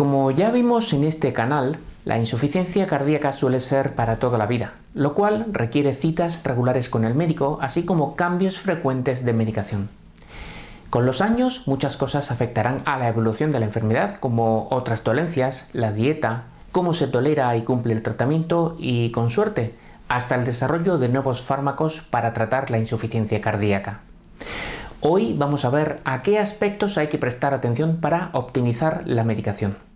Como ya vimos en este canal, la insuficiencia cardíaca suele ser para toda la vida, lo cual requiere citas regulares con el médico, así como cambios frecuentes de medicación. Con los años, muchas cosas afectarán a la evolución de la enfermedad, como otras dolencias, la dieta, cómo se tolera y cumple el tratamiento y, con suerte, hasta el desarrollo de nuevos fármacos para tratar la insuficiencia cardíaca. Hoy vamos a ver a qué aspectos hay que prestar atención para optimizar la medicación.